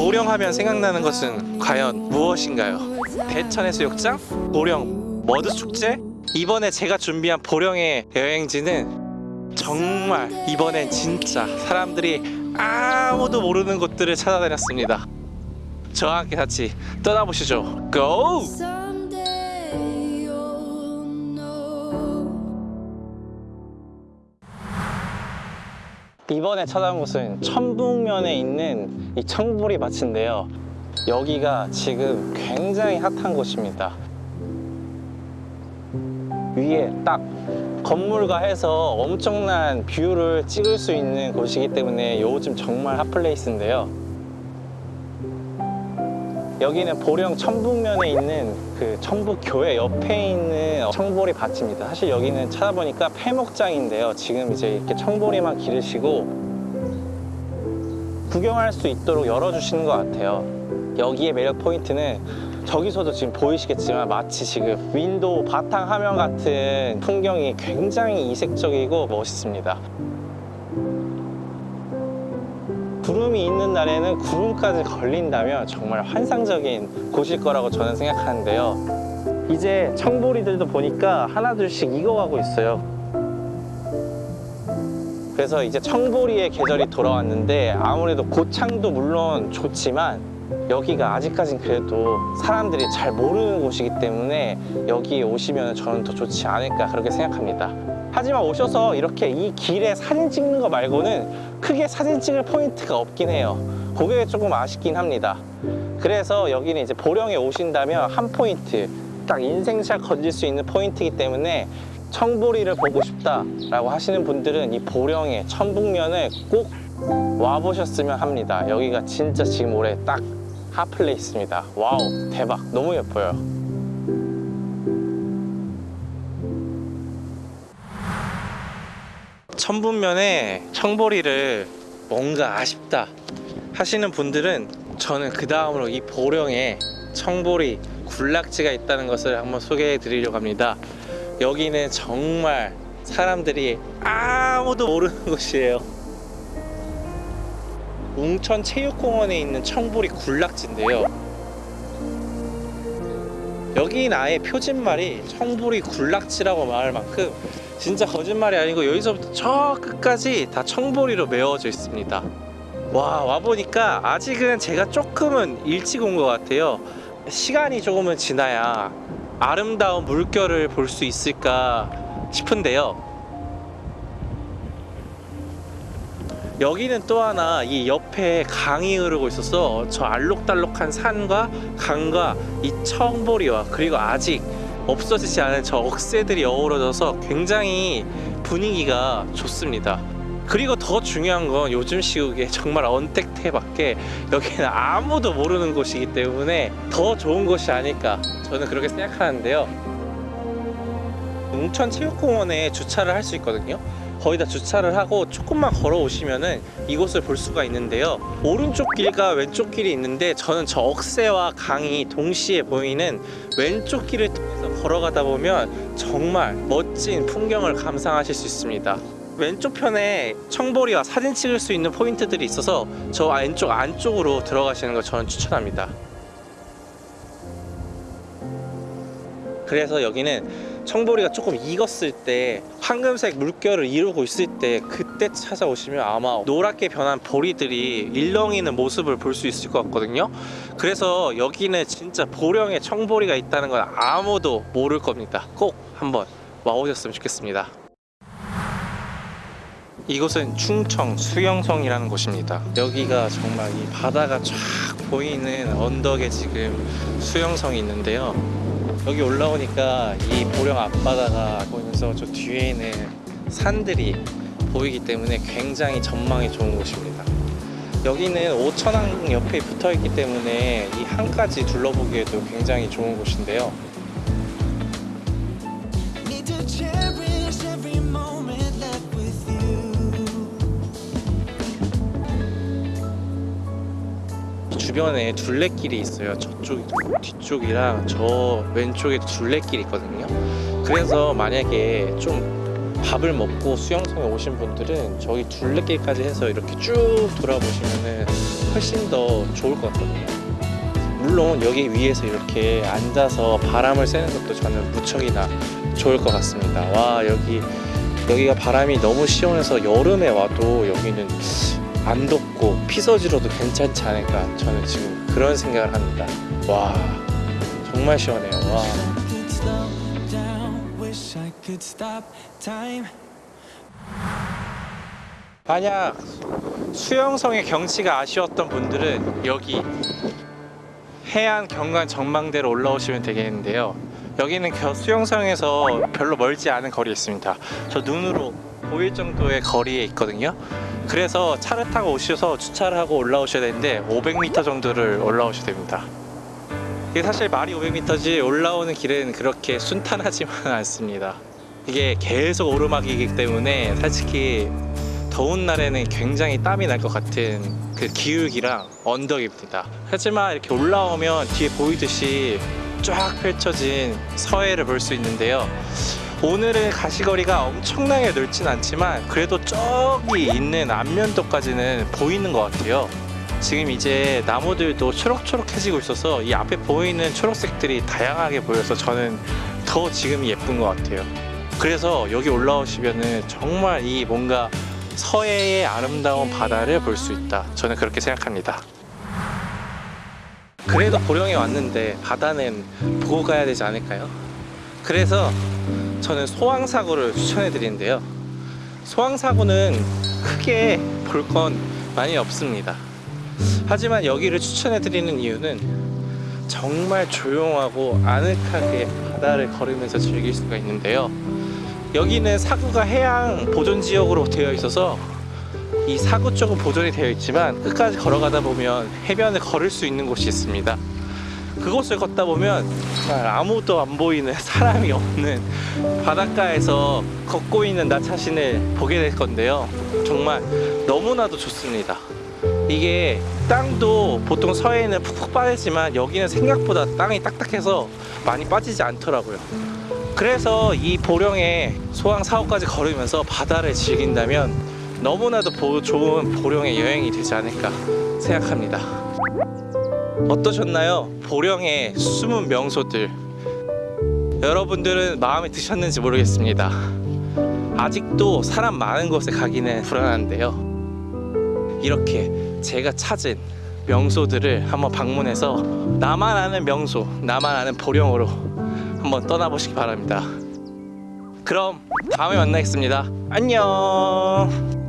보령하면 생각나는 것은 과연 무엇인가요? 대천해수욕장? 보령 머드축제? 이번에 제가 준비한 보령의 여행지는 정말 이번엔 진짜 사람들이 아무도 모르는 곳들을 찾아다녔습니다 저와 함께 같이 떠나보시죠 고! 이번에 찾아온 곳은 천북면에 있는 이 청보리 밭인데요. 여기가 지금 굉장히 핫한 곳입니다. 위에 딱 건물과 해서 엄청난 뷰를 찍을 수 있는 곳이기 때문에 요즘 정말 핫플레이스인데요. 여기는 보령 천북면에 있는 그 천북교회 옆에 있는 청보리 밭입니다. 사실 여기는 찾아보니까 폐목장인데요. 지금 이제 이렇게 청보리만 기르시고 구경할 수 있도록 열어주시는 것 같아요. 여기의 매력 포인트는 저기서도 지금 보이시겠지만 마치 지금 윈도우 바탕 화면 같은 풍경이 굉장히 이색적이고 멋있습니다. 구름이 있는 날에는 구름까지 걸린다면 정말 환상적인 곳일 거라고 저는 생각하는데요. 이제 청보리들도 보니까 하나둘씩 익어가고 있어요. 그래서 이제 청보리의 계절이 돌아왔는데 아무래도 고창도 물론 좋지만 여기가 아직까진 그래도 사람들이 잘 모르는 곳이기 때문에 여기에 오시면 저는 더 좋지 않을까 그렇게 생각합니다. 하지만 오셔서 이렇게 이 길에 사진 찍는 거 말고는 크게 사진 찍을 포인트가 없긴 해요. 그게 조금 아쉽긴 합니다. 그래서 여기는 이제 보령에 오신다면 한 포인트, 딱 인생샷 건질 수 있는 포인트이기 때문에 청보리를 보고 싶다라고 하시는 분들은 이 보령의 천북면을 꼭 와보셨으면 합니다. 여기가 진짜 지금 올해 딱 hot place입니다. wow, 대박. 너무 예뻐요. 천북면에 청보리를 뭔가 아쉽다 하시는 분들은 저는 그 다음으로 이 보령에 청보리 군락지가 있다는 것을 한번 소개해 드리려고 합니다. 여기는 정말 사람들이 아무도 모르는 곳이에요. 웅천 체육공원에 있는 청보리 군락지인데요. 여긴 아예 표진말이 청보리 군락지라고 말할 만큼 진짜 거짓말이 아니고 여기서부터 저 끝까지 다 청보리로 메워져 있습니다. 와 와보니까 아직은 제가 조금은 일찍 온 것 같아요. 시간이 조금은 지나야 아름다운 물결을 볼 수 있을까 싶은데요. 여기는 또 하나 이 옆에 강이 흐르고 있어서 저 알록달록한 산과 강과 이 청보리와 그리고 아직 없어지지 않은 저 억새들이 어우러져서 굉장히 분위기가 좋습니다. 그리고 더 중요한 건 요즘 시국에 정말 언택트밖에 여기는 아무도 모르는 곳이기 때문에 더 좋은 곳이 아닐까 저는 그렇게 생각하는데요. 웅천 체육공원에 주차를 할 수 있거든요. 거의 다 주차를 하고 조금만 걸어오시면 은 이곳을 볼 수가 있는데요. 오른쪽 길과 왼쪽 길이 있는데 저는 저 억새와 강이 동시에 보이는 왼쪽 길을 통해서 걸어가다 보면 정말 멋진 풍경을 감상하실 수 있습니다. 왼쪽 편에 청보리와 사진 찍을 수 있는 포인트들이 있어서 저 왼쪽 안쪽으로 들어가시는 걸 저는 추천합니다. 그래서 여기는 청보리가 조금 익었을 때 황금색 물결을 이루고 있을 때 그때 찾아오시면 아마 노랗게 변한 보리들이 일렁이는 모습을 볼 수 있을 것 같거든요. 그래서 여기는 진짜 보령에 청보리가 있다는 건 아무도 모를 겁니다. 꼭 한번 와보셨으면 좋겠습니다. 이곳은 충청 수영성이라는 곳입니다. 여기가 정말 이 바다가 쫙 보이는 언덕에 지금 수영성이 있는데요 여기 올라오니까 이 보령 앞바다가 보이면서 저 뒤에는 산들이 보이기 때문에 굉장히 전망이 좋은 곳입니다. 여기는 오천항 옆에 붙어 있기 때문에 이 항까지 둘러보기에도 굉장히 좋은 곳인데요. 주변에 둘레길이 있어요. 저쪽 뒤쪽이랑 저 왼쪽에 둘레길이 있거든요. 그래서 만약에 좀 밥을 먹고 수영장에 오신 분들은 저기 둘레길까지 해서 이렇게 쭉 돌아보시면은 훨씬 더 좋을 것 같거든요. 물론 여기 위에서 이렇게 앉아서 바람을 쐬는 것도 저는 무척이나 좋을 것 같습니다. 와 여기 여기가 바람이 너무 시원해서 여름에 와도 여기는 안 덥고 피서지로도 괜찮지 않을까 저는 지금 그런 생각을 합니다. 와 정말 시원해요. 와. 만약 수영성의 경치가 아쉬웠던 분들은 여기 해안 경관 전망대로 올라오시면 되겠는데요. 여기는 겨- 수영성에서 별로 멀지 않은 거리에 있습니다. 저 눈으로 보일 정도의 거리에 있거든요. 그래서 차를 타고 오셔서 주차를 하고 올라오셔야 되는데 500m 정도를 올라오셔야 됩니다. 이게 사실 말이 500m지 올라오는 길은 그렇게 순탄하지만 않습니다. 이게 계속 오르막이기 때문에 솔직히 더운 날에는 굉장히 땀이 날 것 같은 그 기울기랑 언덕입니다. 하지만 이렇게 올라오면 뒤에 보이듯이 쫙 펼쳐진 서해를 볼 수 있는데요. 오늘은 가시거리가 엄청나게 넓진 않지만 그래도 저기 있는 안면도까지는 보이는 것 같아요. 지금 이제 나무들도 초록초록해지고 있어서 이 앞에 보이는 초록색들이 다양하게 보여서 저는 더 지금이 예쁜 것 같아요. 그래서 여기 올라오시면은 정말 이 뭔가 서해의 아름다운 바다를 볼 수 있다. 저는 그렇게 생각합니다. 그래도 보령에 왔는데 바다는 보고 가야 되지 않을까요? 그래서 저는 소왕사고를 추천해 드리는데요. 소왕사고는 크게 볼 건 많이 없습니다. 하지만 여기를 추천해 드리는 이유는 정말 조용하고 아늑하게 바다를 걸으면서 즐길 수가 있는데요. 여기는 사구가 해양 보존 지역으로 되어 있어서 이 사구 쪽은 보존이 되어 있지만 끝까지 걸어가다 보면 해변을 걸을 수 있는 곳이 있습니다. 그곳을 걷다 보면 아무도 안 보이는 사람이 없는 바닷가에서 걷고 있는 나 자신을 보게 될 건데요. 정말 너무나도 좋습니다. 이게 땅도 보통 서해는 푹푹 빠지지만 여기는 생각보다 땅이 딱딱해서 많이 빠지지 않더라고요. 그래서 이 보령의 소왕 사호까지 걸으면서 바다를 즐긴다면 너무나도 보- 좋은 보령의 여행이 되지 않을까 생각합니다. 어떠셨나요? 보령의 숨은 명소들. 여러분들은 마음에 드셨는지 모르겠습니다. 아직도 사람 많은 곳에 가기는 불안한데요. 이렇게 제가 찾은 명소들을 한번 방문해서 나만 아는 명소, 나만 아는 보령으로 한번 떠나보시기 바랍니다. 그럼 다음에 만나겠습니다. 안녕.